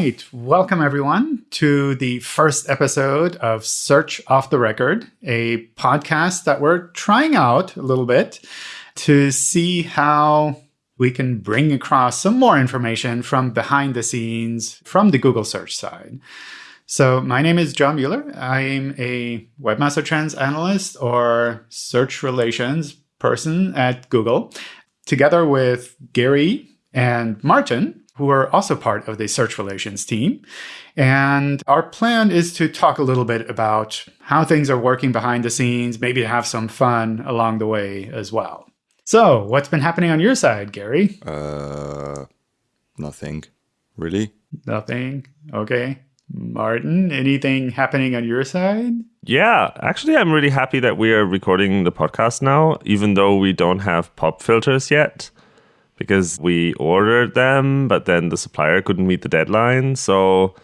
right. Welcome, everyone, to the first episode of Search Off the Record, a podcast that we're trying out a little bit to see how we can bring across some more information from behind the scenes from the Google search side. So, my name is John Mueller. I'm a Webmaster Trends analyst or search relations person at Google, together with Gary and Martin who are also part of the search relations team. And our plan is to talk a little bit about how things are working behind the scenes, maybe have some fun along the way as well. So, what's been happening on your side, Gary? Uh, nothing. Really? Nothing. Okay. Martin, anything happening on your side? Yeah, actually, I'm really happy that we are recording the podcast now, even though we don't have pop filters yet because we ordered them, but then the supplier couldn't meet the deadline. So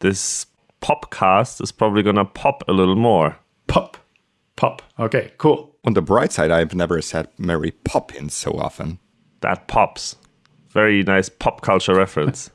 this popcast is probably going to pop a little more. Pop. Pop. Okay, cool. On the bright side, I've never said Mary Poppins so often. That pops. Very nice pop culture reference.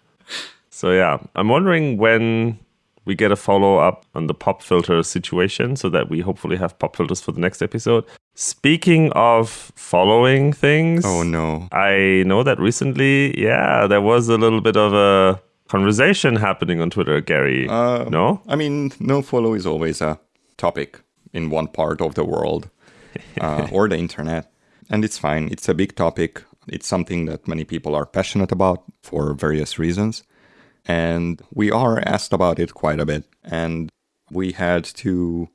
so yeah, I'm wondering when we get a follow up on the pop filter situation so that we hopefully have pop filters for the next episode. Speaking of following things, oh no. I know that recently, yeah, there was a little bit of a conversation happening on Twitter, Gary. Uh, no? I mean, no follow is always a topic in one part of the world uh, or the internet. And it's fine. It's a big topic. It's something that many people are passionate about for various reasons and we are asked about it quite a bit. And we had two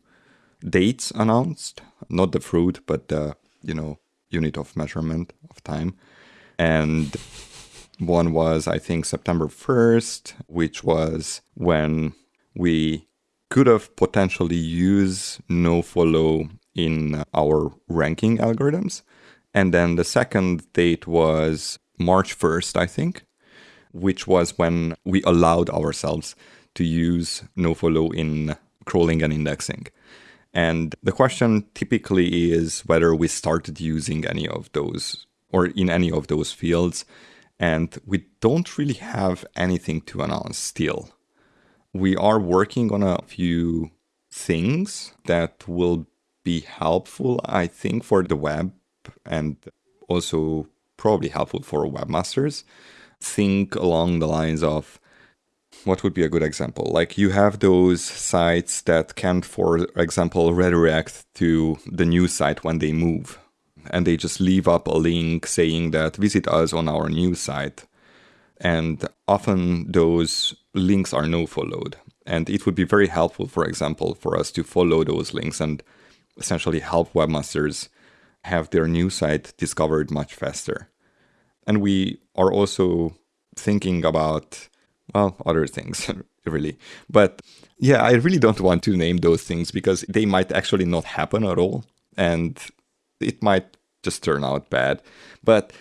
dates announced, not the fruit, but the you know unit of measurement of time. And one was I think September first, which was when we could have potentially used nofollow in our ranking algorithms. And then the second date was March 1st, I think, which was when we allowed ourselves to use nofollow in crawling and indexing. And the question typically is whether we started using any of those or in any of those fields. And we don't really have anything to announce still. We are working on a few things that will be helpful, I think, for the web and also probably helpful for webmasters think along the lines of what would be a good example? Like you have those sites that can, for example, redirect to the new site when they move. And they just leave up a link saying that visit us on our new site. And often those links are no followed. And it would be very helpful, for example, for us to follow those links and essentially help webmasters have their new site discovered much faster. And we are also thinking about, well, other things, really. But yeah, I really don't want to name those things because they might actually not happen at all. And it might just turn out bad. But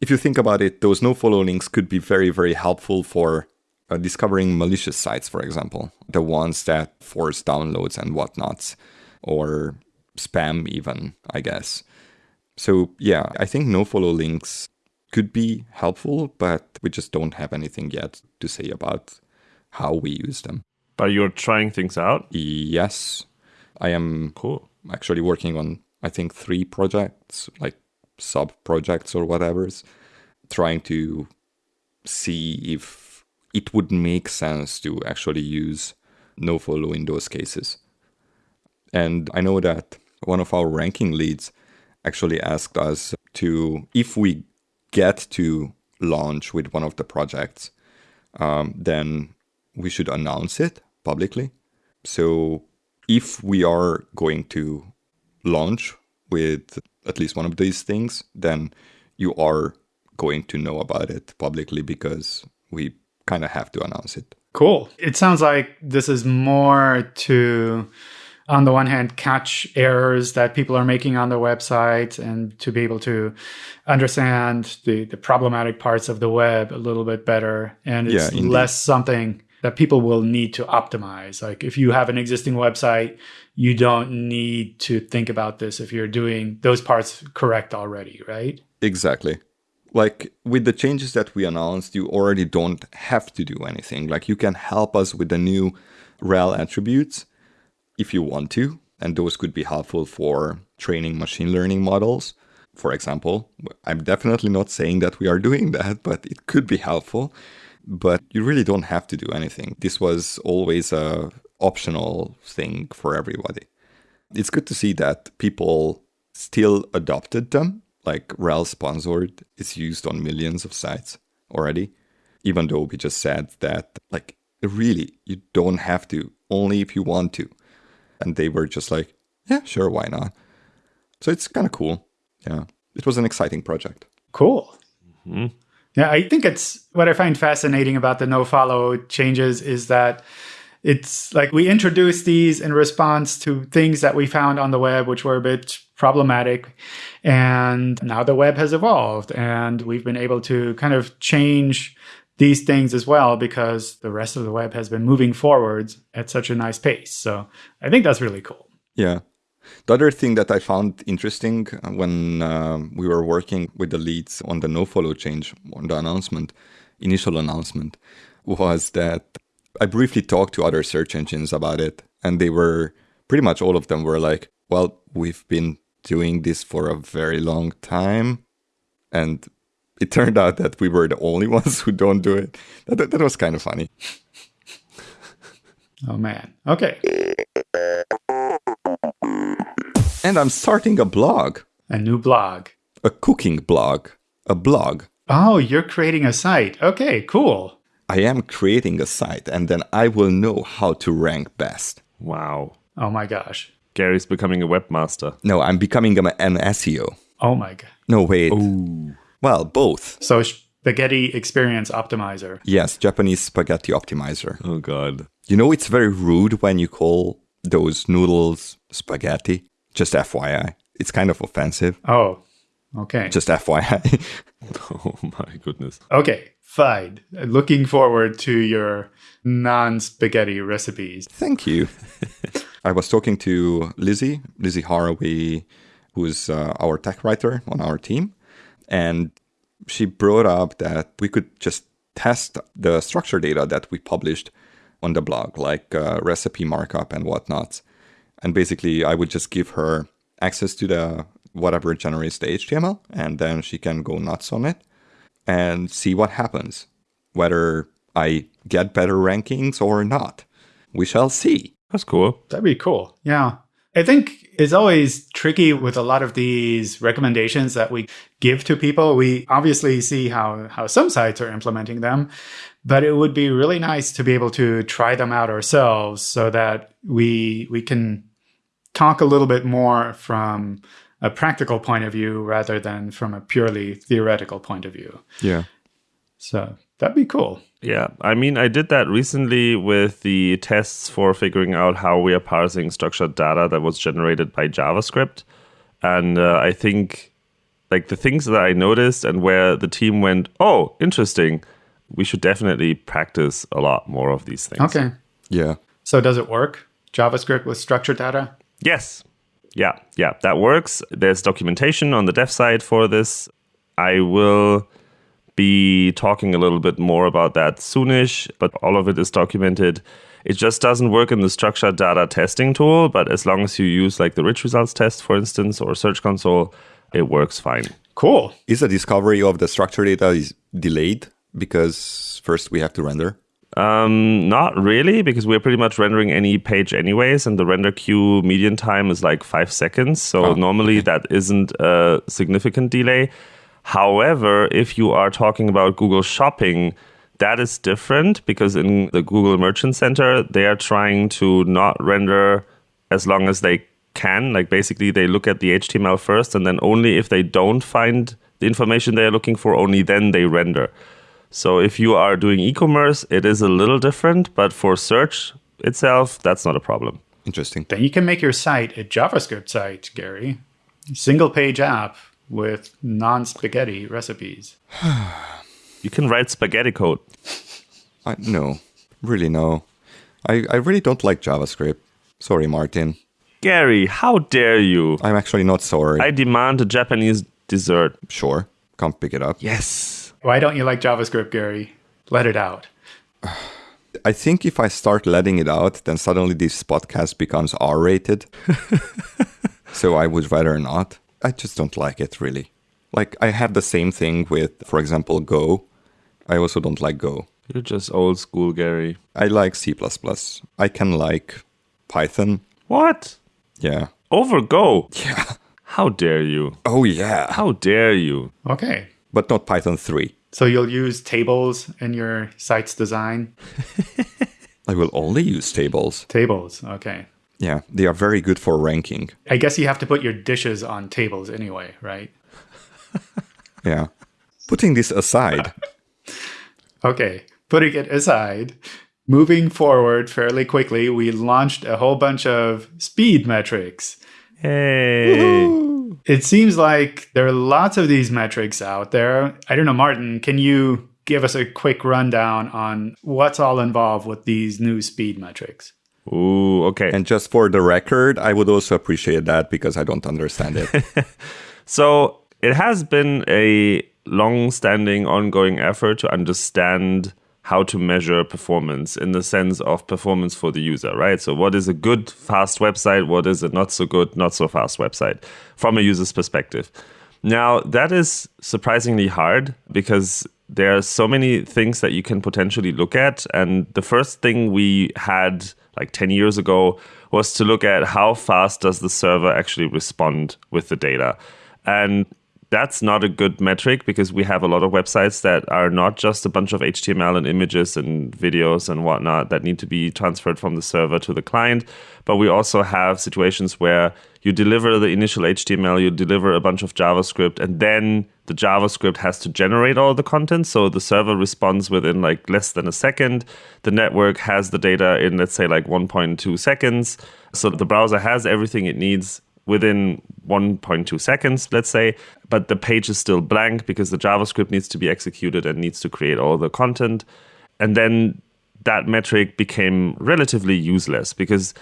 if you think about it, those no follow links could be very, very helpful for uh, discovering malicious sites, for example, the ones that force downloads and whatnots, or spam, even, I guess. So, yeah, I think no follow links could be helpful, but we just don't have anything yet to say about how we use them. But you're trying things out? Yes. I am cool. actually working on I think three projects, like sub projects or whatever's, trying to see if it would make sense to actually use nofollow in those cases. And I know that one of our ranking leads actually asked us to if we get to launch with one of the projects, um, then we should announce it publicly. So if we are going to launch with at least one of these things, then you are going to know about it publicly because we kind of have to announce it. Cool. It sounds like this is more to on the one hand catch errors that people are making on their website and to be able to understand the, the problematic parts of the web a little bit better. And it's yeah, less something that people will need to optimize. Like if you have an existing website you don't need to think about this if you're doing those parts correct already right? Exactly. Like with the changes that we announced, you already don't have to do anything. Like you can help us with the new rel attributes if you want to, and those could be helpful for training machine learning models. For example, I'm definitely not saying that we are doing that, but it could be helpful. But you really don't have to do anything. This was always a optional thing for everybody. It's good to see that people still adopted them. Like rel sponsored is used on millions of sites already, even though we just said that like really you don't have to, only if you want to. And they were just like, yeah, sure, why not? So it's kind of cool. Yeah, it was an exciting project. Cool. Mm-hmm. Yeah, I think it's what I find fascinating about the no follow changes is that it's like we introduced these in response to things that we found on the web which were a bit problematic and now the web has evolved and we've been able to kind of change these things as well because the rest of the web has been moving forwards at such a nice pace so i think that's really cool Yeah. The other thing that I found interesting uh, when uh, we were working with the leads on the no follow change on the announcement, initial announcement, was that I briefly talked to other search engines about it, and they were pretty much all of them were like, "Well, we've been doing this for a very long time," and it turned out that we were the only ones who don't do it. That, that was kind of funny. oh man okay And I'm starting a blog, a new blog a cooking blog, a blog. oh you're creating a site okay cool I am creating a site and then I will know how to rank best. Wow. oh my gosh Gary's becoming a webmaster. No, I'm becoming a- an SEO. oh my god No, wait. Well, both. So spaghetti experience optimizer. Yes, Japanese spaghetti optimizer. Oh god. You know, it's very rude when you call those noodles spaghetti. Just FYI. It's kind of offensive. Oh, okay. Just FYI. Oh my goodness. okay, fine. Looking forward to your non-spaghetti recipes. Thank you. I was talking to Lizzie, Lizzie Harvey, who's uh, our tech writer on our team, and she brought up that we could just test the structure data that we published on the blog, like uh, recipe markup and whatnot. And basically, I would just give her access to the whatever generates the HTML, and then she can go nuts on it and see what happens, whether I get better rankings or not. We shall see. That's cool. That'd be cool. Yeah. I think it's always tricky with a lot of these recommendations that we give to people. We obviously see how, how some sites are implementing them, but it would be really nice to be able to try them out ourselves so that we we can talk a little bit more from a practical point of view rather than from a purely theoretical point of view. Yeah. So that'd be cool. Yeah, I mean, I did that recently with the tests for figuring out how we are parsing structured data that was generated by JavaScript. And uh, I think, like, the things that I noticed and where the team went, oh, interesting, we should definitely practice a lot more of these things. Okay. Yeah. So does it work? JavaScript with structured data? Yes. Yeah, yeah, that works. There's documentation on the dev side for this. I will be talking a little bit more about that soonish, but all of it is documented. It just doesn't work in the structured data testing tool, but as long as you use like the rich results test, for instance, or Search Console, it works fine. Cool. Is the discovery of the structured data is delayed because first we have to render? Um, not really, because we're pretty much rendering any page anyways, and the render queue median time is like five seconds. So Oh, normally that isn't a significant delay. However, if you are talking about Google Shopping, that is different because in the Google Merchant Center, they are trying to not render as long as they can. Like basically, they look at the HTML first, and then only if they don't find the information they are looking for, only then they render. So if you are doing e-commerce, it is a little different, but for search itself, that's not a problem. Interesting. Then you can make your site a JavaScript site, Gary. Single page app with non spaghetti recipes. You can write spaghetti code. I, no, really no. I, I really don't like JavaScript. Sorry, Martin. Gary, how dare you? I'm actually not sorry. I demand a Japanese dessert. sure. Come pick it up. Yes. Why don't you like JavaScript, Gary? Let it out. I think if I start letting it out, then suddenly this podcast becomes R rated. so I would rather not. I just don't like it really. Like I have the same thing with, for example, Go. I also don't like Go. You're just old school, Gary. I like C++. I can like Python. What? Yeah. Over Go? Yeah. How dare you? Oh, yeah. How dare you? Okay. But not Python 3. So you'll use tables in your site's design? I will only use tables. Tables, okay. Yeah, they are very good for ranking. I guess you have to put your dishes on tables anyway, right? Yeah. Putting this aside, Okay, putting it aside, moving forward fairly quickly, we launched a whole bunch of speed metrics. Hey. It seems like there are lots of these metrics out there. I don't know, Martin, can you give us a quick rundown on what's all involved with these new speed metrics? Ooh, okay. and just for the record, I would also appreciate that because I don't understand it. So it has been a long standing, ongoing effort to understand how to measure performance in the sense of performance for the user, right? So, what is a good, fast website? What is a not so good, not so fast website from a user's perspective? Now, that is surprisingly hard because there are so many things that you can potentially look at. And the first thing we had like 10 years ago was to look at how fast does the server actually respond with the data. And that's not a good metric because we have a lot of websites that are not just a bunch of HTML and images and videos and whatnot that need to be transferred from the server to the client. But we also have situations where you deliver the initial HTML, you deliver a bunch of JavaScript, and then the JavaScript has to generate all the content. So the server responds within like less than a second. The network has the data in, let's say, like 1.2 seconds. So the browser has everything it needs within 1.2 seconds, let's say, but the page is still blank because the JavaScript needs to be executed and needs to create all the content. And then that metric became relatively useless because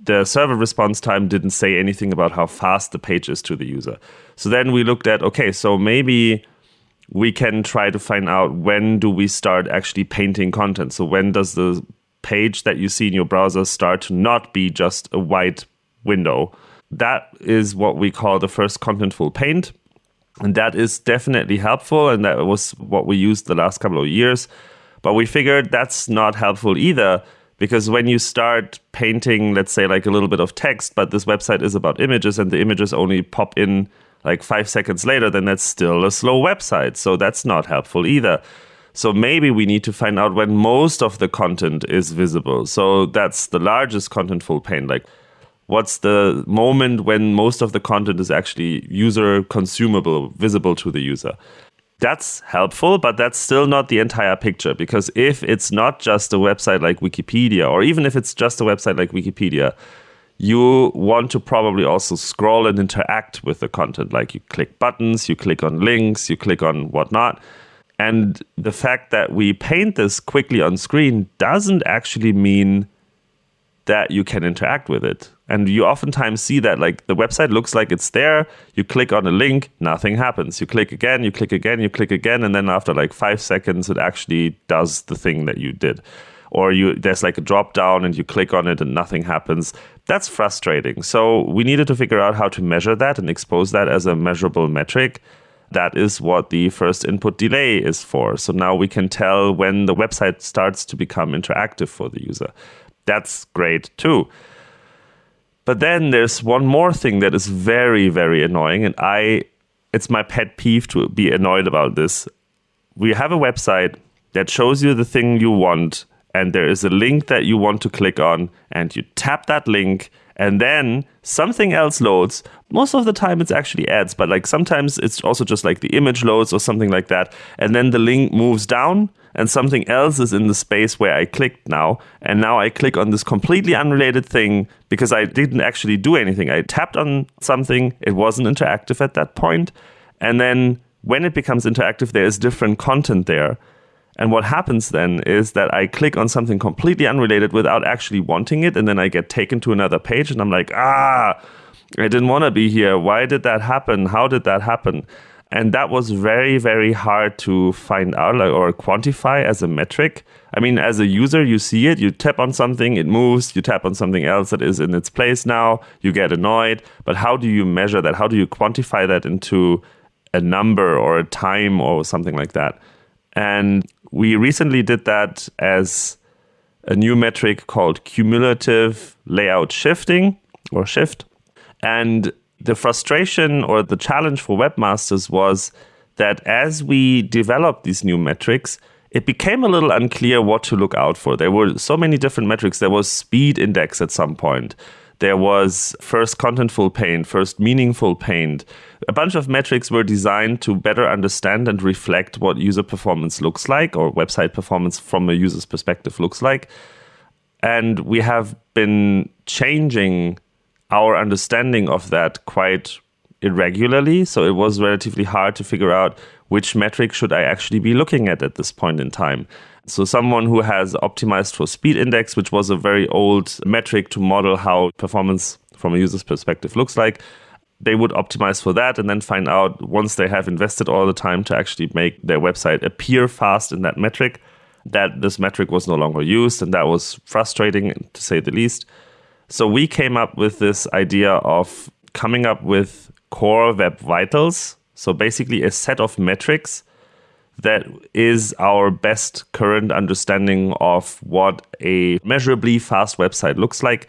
the server response time didn't say anything about how fast the page is to the user. So then we looked at okay, so maybe we can try to find out when do we start actually painting content. So when does the page that you see in your browser start to not be just a white window that is what we call the first contentful paint. And that is definitely helpful. And that was what we used the last couple of years. But we figured that's not helpful either because when you start painting, let's say, like a little bit of text, but this website is about images and the images only pop in like five seconds later, then that's still a slow website. So that's not helpful either. So maybe we need to find out when most of the content is visible. So that's the largest contentful paint. Like what's the moment when most of the content is actually user consumable, visible to the user. That's helpful, but that's still not the entire picture because if it's not just a website like Wikipedia, or even if it's just a website like Wikipedia, you want to probably also scroll and interact with the content. Like you click buttons, you click on links, you click on whatnot. And the fact that we paint this quickly on screen doesn't actually mean that you can interact with it. And you oftentimes see that like the website looks like it's there. You click on a link, nothing happens. You click again, you click again, you click again, and then after like five seconds, it actually does the thing that you did. Or you there's like a drop down and you click on it and nothing happens. That's frustrating. So we needed to figure out how to measure that and expose that as a measurable metric. That is what the first input delay is for. So now we can tell when the website starts to become interactive for the user. That's great too. But then there's one more thing that is very, very annoying, and I it's my pet peeve to be annoyed about this. We have a website that shows you the thing you want, and there is a link that you want to click on, and you tap that link, and then something else loads. Most of the time it's actually ads, but like sometimes it's also just like the image loads or something like that, and then the link moves down and something else is in the space where I clicked now. And now I click on this completely unrelated thing because I didn't actually do anything. I tapped on something, it wasn't interactive at that point. And then when it becomes interactive, there is different content there. And what happens then is that I click on something completely unrelated without actually wanting it. And then I get taken to another page and I'm like, ah, I didn't want to be here. Why did that happen? How did that happen? And that was very, very hard to find out like, or quantify as a metric. I mean, as a user, you see it, you tap on something, it moves, you tap on something else that is in its place now, you get annoyed. But how do you measure that? How do you quantify that into a number or a time or something like that? And we recently did that as a new metric called cumulative layout shifting or shift. And the frustration or the challenge for webmasters was that as we developed these new metrics, it became a little unclear what to look out for. There were so many different metrics. There was speed index at some point. There was first contentful paint, first meaningful paint. A bunch of metrics were designed to better understand and reflect what user performance looks like or website performance from a user's perspective looks like. And we have been changing our understanding of that quite irregularly. So it was relatively hard to figure out which metric should I actually be looking at at this point in time. So someone who has optimized for speed index, which was a very old metric to model how performance from a user's perspective looks like, they would optimize for that and then find out once they have invested all the time to actually make their website appear fast in that metric that this metric was no longer used and that was frustrating to say the least. So we came up with this idea of coming up with core web vitals. So basically, a set of metrics that is our best current understanding of what a measurably fast website looks like.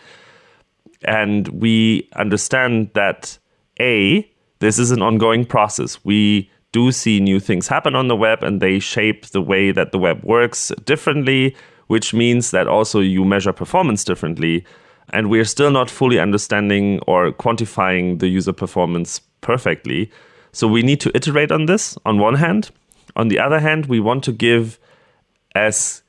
And we understand that A, this is an ongoing process. We do see new things happen on the web and they shape the way that the web works differently, which means that also you measure performance differently and we're still not fully understanding or quantifying the user performance perfectly. So we need to iterate on this on one hand. On the other hand, we want to give as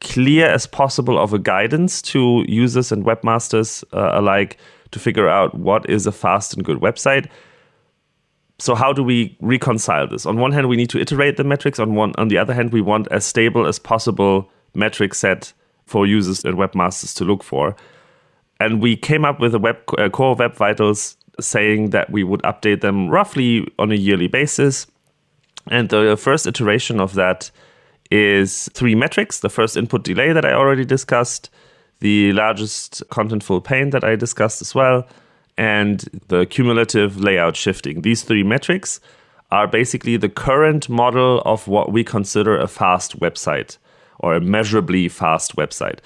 clear as possible of a guidance to users and webmasters uh, alike to figure out what is a fast and good website. So how do we reconcile this? On one hand, we need to iterate the metrics. On one, on the other hand, we want as stable as possible metric set for users and webmasters to look for. And we came up with a web uh, core web vitals saying that we would update them roughly on a yearly basis. And the first iteration of that is three metrics the first input delay that I already discussed, the largest contentful paint that I discussed as well, and the cumulative layout shifting. These three metrics are basically the current model of what we consider a fast website or a measurably fast website.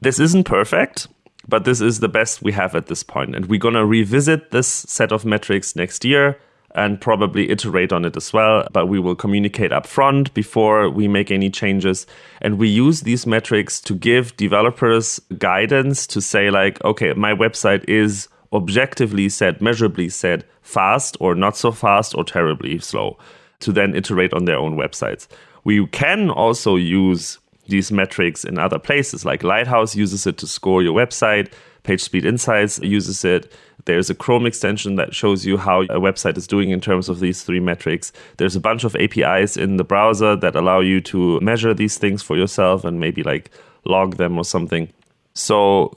This isn't perfect, but this is the best we have at this point. And we're going to revisit this set of metrics next year and probably iterate on it as well. But we will communicate upfront before we make any changes. And we use these metrics to give developers guidance to say, like, okay, my website is objectively said, measurably said, fast or not so fast or terribly slow to then iterate on their own websites. We can also use these metrics in other places. Like Lighthouse uses it to score your website, PageSpeed Insights uses it. There's a Chrome extension that shows you how a website is doing in terms of these three metrics. There's a bunch of APIs in the browser that allow you to measure these things for yourself and maybe like log them or something. So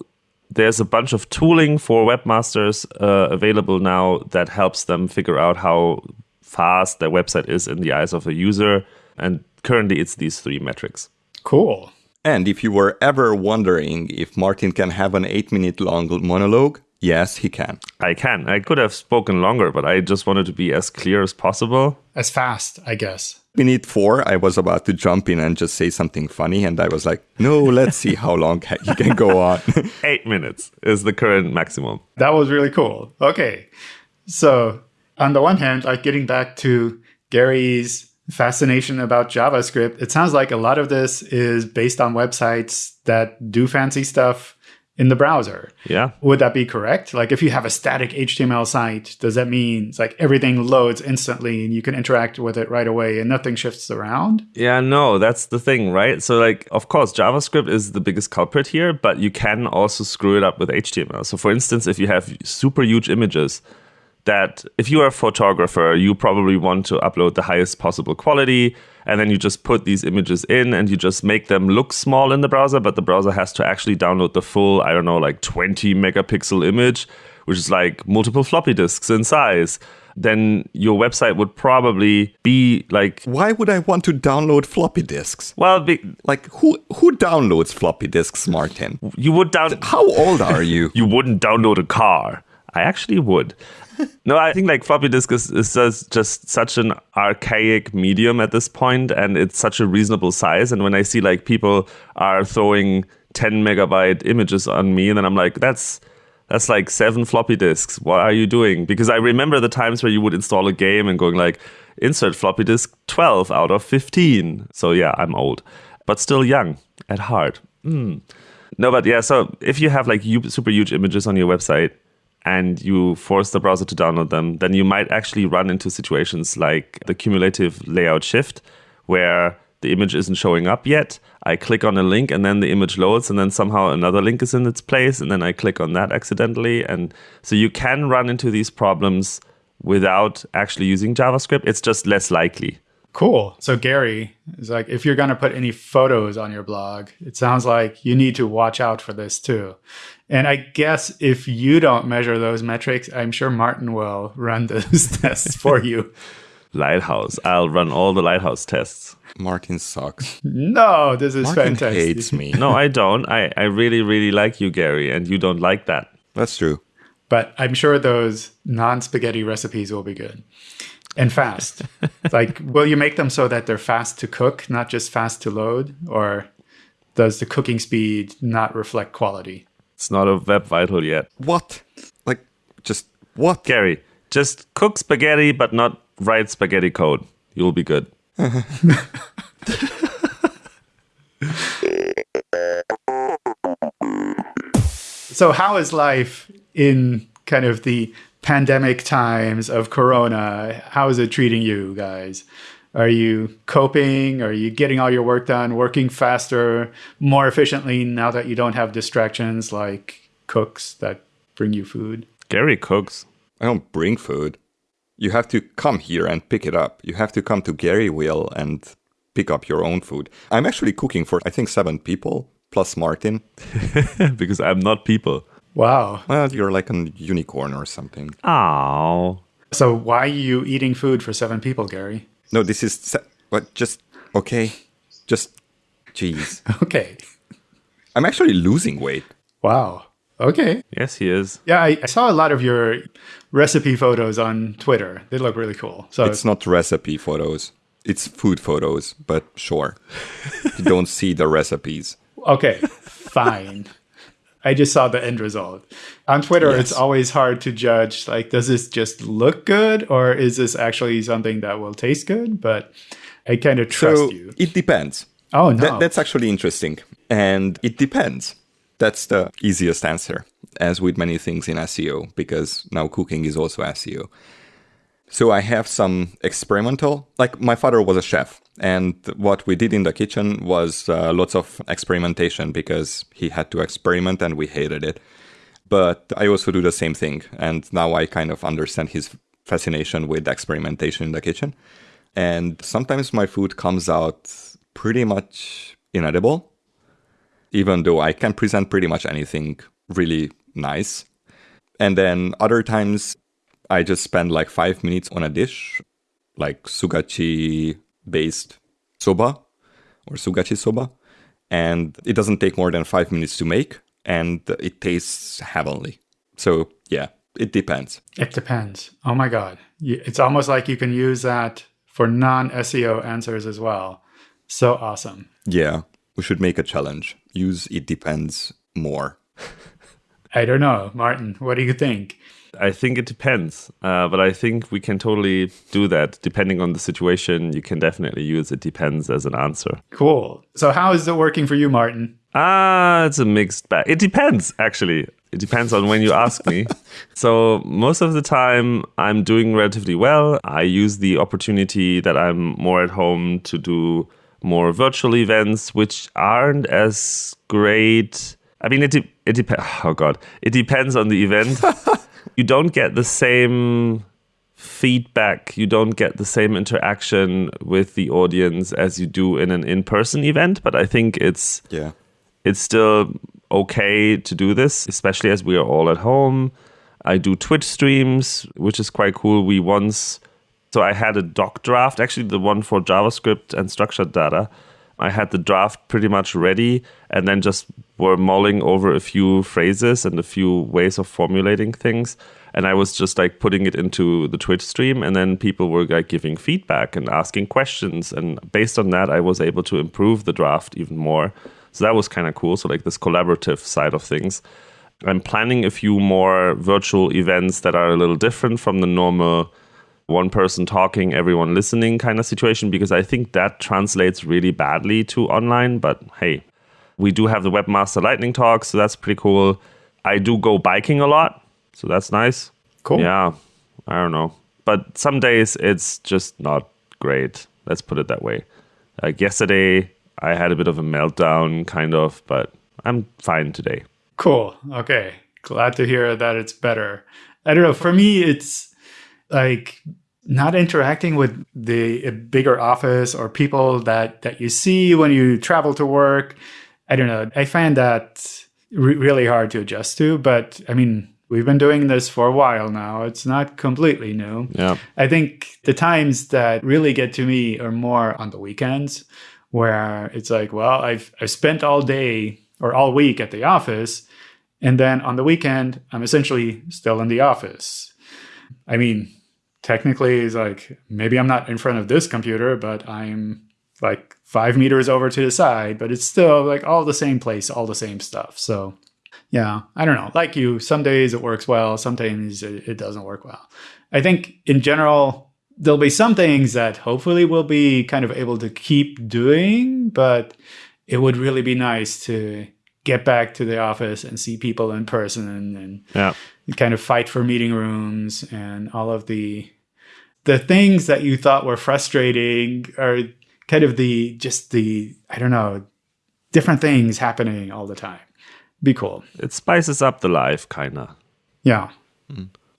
there's a bunch of tooling for webmasters uh, available now that helps them figure out how fast their website is in the eyes of a user. And currently, it's these three metrics. Cool. And if you were ever wondering if Martin can have an eight minute long monologue, yes, he can. I can. I could have spoken longer, but I just wanted to be as clear as possible. As fast, I guess. Minute four, I was about to jump in and just say something funny, and I was like, no, let's see how long he can go on. Eight minutes is the current maximum. That was really cool. Okay. So, on the one hand, like getting back to Gary's fascination about JavaScript, it sounds like a lot of this is based on websites that do fancy stuff in the browser. Yeah. Would that be correct? Like if you have a static HTML site, does that mean it's like everything loads instantly and you can interact with it right away and nothing shifts around? Yeah, no, that's the thing, right? So like of course JavaScript is the biggest culprit here, but you can also screw it up with HTML. So for instance, if you have super huge images that if you are a photographer, you probably want to upload the highest possible quality. And then you just put these images in and you just make them look small in the browser, but the browser has to actually download the full, I don't know, like 20 megapixel image, which is like multiple floppy disks in size. then your website would probably be like, Why would I want to download floppy disks? well, be, Like who who downloads floppy disks, Martin? you would down. How old are you? you wouldn't download a car. I actually would. No, I think like floppy disk is, is just, just such an archaic medium at this point, and it's such a reasonable size. And when I see like people are throwing 10 megabyte images on me, and then I'm like, that's that's like seven floppy disks. What are you doing? Because I remember the times where you would install a game and going like, insert floppy disk 12 out of 15. So yeah, I'm old, but still young at heart. Mm. No, but yeah, so if you have like super huge images on your website and you force the browser to download them, then you might actually run into situations like the cumulative layout shift, where the image isn't showing up yet. I click on a link and then the image loads, and then somehow another link is in its place, and then I click on that accidentally. And so you can run into these problems without actually using JavaScript. It's just less likely. Cool. So Gary is like, if you're going to put any photos on your blog, it sounds like you need to watch out for this too. And I guess if you don't measure those metrics, I'm sure Martin will run those tests for you. Lighthouse. I'll run all the Lighthouse tests. Martin sucks. No, this is Martin fantastic. hates me. No, I don't. I, I really, really like you, Gary, and you don't like that. That's true. But I'm sure those non spaghetti recipes will be good and fast. like, will you make them so that they're fast to cook, not just fast to load? Or does the cooking speed not reflect quality? It's not a web vital yet. What? Like just what? Gary, just cook spaghetti, but not write spaghetti code. You'll be good. So, how is life in kind of the pandemic times of Corona? How is it treating you guys? Are you coping? Are you getting all your work done, working faster, more efficiently now that you don't have distractions like cooks that bring you food? Gary cooks. I don't bring food. You have to come here and pick it up. You have to come to Gary Will and pick up your own food. I'm actually cooking for I think seven people plus Martin. because I'm not people. Wow. Well, you're like a unicorn or something. Oh. So, why are you eating food for seven people, Gary? No, this is se- what just okay. Just jeez. Okay. I'm actually losing weight. Wow. Okay. Yes, he is. Yeah, I, I saw a lot of your recipe photos on Twitter. They look really cool. So, It's not recipe photos. It's food photos, but sure. you don't see the recipes. Okay, fine. I just saw the end result. On Twitter, it's always hard to judge like, does this just look good or is this actually something that will taste good? But I kind of trust so you. it depends. Oh, no. That, that's actually interesting. And it depends. That's the easiest answer, as with many things in SEO, because now cooking is also SEO. So I have some experimental, like my father was a chef, and what we did in the kitchen was uh, lots of experimentation because he had to experiment and we hated it. But I also do the same thing, and now I kind of understand his fascination with experimentation in the kitchen. And sometimes my food comes out pretty much inedible, even though I can present pretty much anything really nice. And then other times I just spend like five minutes on a dish, like sudachi based soba or sudachi soba. And it doesn't take more than five minutes to make and it tastes heavenly. So yeah, it depends. it depends. Oh my God. It's almost like you can use that for non SEO answers as well. So awesome. Yeah, we should make a challenge. Use it depends more. I don't know. Martin, what do you think? I think it depends, uh, but I think we can totally do that. Depending on the situation, you can definitely use it depends as an answer. Cool. So, how is it working for you, Martin? Ah, it's a mixed bag. It depends, actually. It depends on when you ask me. So, most of the time, I'm doing relatively well. I use the opportunity that I'm more at home to do more virtual events, which aren't as great. I mean, it, de- it depends. Oh, God. It depends on the event. you don't get the same feedback, you don't get the same interaction with the audience as you do in an in person event, but I think it's Yeah. it's still okay to do this, especially as we are all at home. I do Twitch streams, which is quite cool. We once, so I had a doc draft, actually the one for JavaScript and structured data. I had the draft pretty much ready and then just were mulling over a few phrases and a few ways of formulating things. And I was just like putting it into the Twitch stream, and then people were like giving feedback and asking questions. And based on that, I was able to improve the draft even more. So that was kind of cool. So, like this collaborative side of things. I'm planning a few more virtual events that are a little different from the normal one person talking, everyone listening kind of situation because I think that translates really badly to online. But hey, we do have the Webmaster Lightning Talk, so that's pretty cool. I do go biking a lot, so that's nice. Cool. Yeah, I don't know. But some days it's just not great. Let's put it that way. Like yesterday, I had a bit of a meltdown, kind of, but I'm fine today. Cool. Okay. Glad to hear that it's better. I don't know. For me, it's like not interacting with the uh, bigger office or people that that you see when you travel to work. I don't know. I find that re- really hard to adjust to. But I mean, we've been doing this for a while now. It's not completely new. Yeah. I think the times that really get to me are more on the weekends where it's like, well, I've I've spent all day or all week at the office and then on the weekend I'm essentially still in the office. I mean, technically it's like maybe I'm not in front of this computer, but I'm like 5 meters over to the side, but it's still like all the same place, all the same stuff. So yeah, I don't know. Like you, some days it works well, sometimes it, it doesn't work well. I think in general, there'll be some things that hopefully we'll be kind of able to keep doing, but it would really be nice to get back to the office and see people in person and Yeah. Kind of fight for meeting rooms and all of the the things that you thought were frustrating are kind of the just the I don't know different things happening all the time. Be cool. It spices up the life, kind of. Yeah.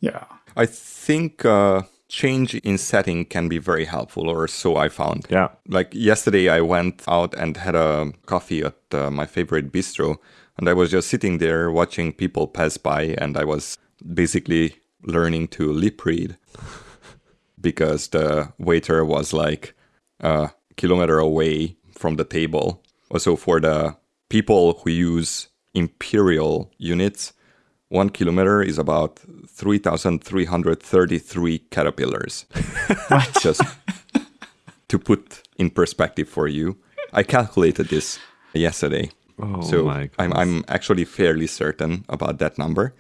Yeah. I think uh, change in setting can be very helpful, or so I found. Yeah. Like yesterday, I went out and had a coffee at uh, my favorite bistro, and I was just sitting there watching people pass by, and I was basically learning to lip read because the waiter was like a kilometer away from the table. Also, for the people who use imperial units, one kilometer is about 3,333 caterpillars. Just to put in perspective for you, I calculated this yesterday. Oh so I'm, I'm actually fairly certain about that number.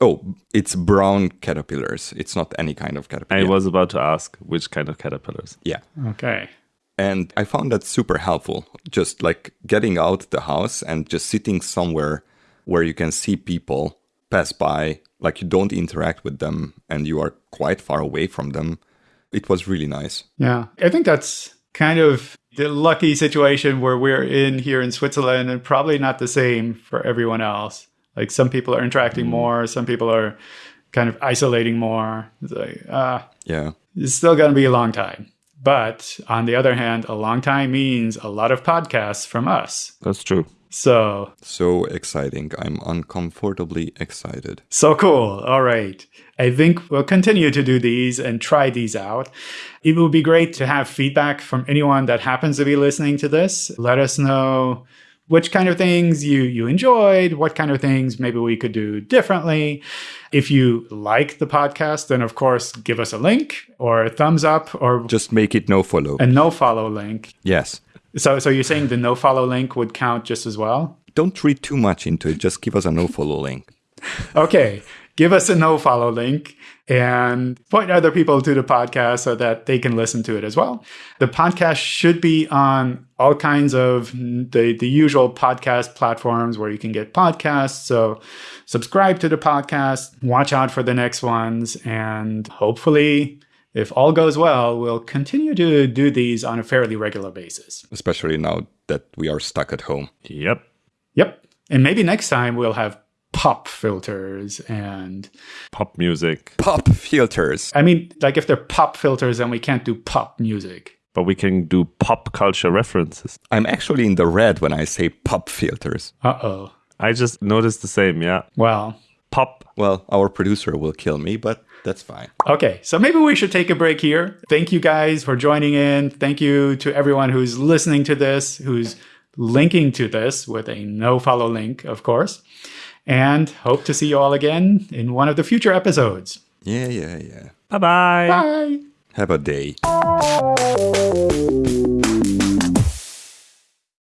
Oh, it's brown caterpillars. It's not any kind of caterpillar. I was about to ask which kind of caterpillars. yeah. Okay. And I found that super helpful. Just like getting out the house and just sitting somewhere where you can see people pass by, like you don't interact with them and you are quite far away from them. It was really nice. Yeah. I think that's kind of the lucky situation where we're in here in Switzerland and probably not the same for everyone else. Like some people are interacting more, some people are kind of isolating more. It's like, ah, Yeah. it's still going to be a long time. But on the other hand, a long time means a lot of podcasts from us. That's true. So, So exciting. I'm uncomfortably excited. so cool. All right. I think we'll continue to do these and try these out. It would be great to have feedback from anyone that happens to be listening to this. Let us know which kind of things you you enjoyed, what kind of things maybe we could do differently. If you like the podcast, then of course give us a link or a thumbs up or Just make it no follow. a no follow link. yes. So so you're saying the no follow link would count just as well? Don't read too much into it. Just give us a no follow link. Okay. Give us a no follow link and point other people to the podcast so that they can listen to it as well. The podcast should be on all kinds of the, the usual podcast platforms where you can get podcasts. So subscribe to the podcast, watch out for the next ones, and hopefully, if all goes well, we'll continue to do these on a fairly regular basis. Especially now that we are stuck at home. Yep. Yep. And maybe next time we'll have pop filters and pop music. Pop filters. I mean, like if they're pop filters, then we can't do pop music. But we can do pop culture references. I'm actually in the red when I say pop filters. Uh oh. I just noticed the same, yeah. Well, pop. Well, our producer will kill me, but that's fine. Okay, so maybe we should take a break here. Thank you guys for joining in. Thank you to everyone who's listening to this, who's linking to this with a no follow link, of course and hope to see you all again in one of the future episodes. Yeah, yeah, yeah. Bye-bye. Bye. Have a day.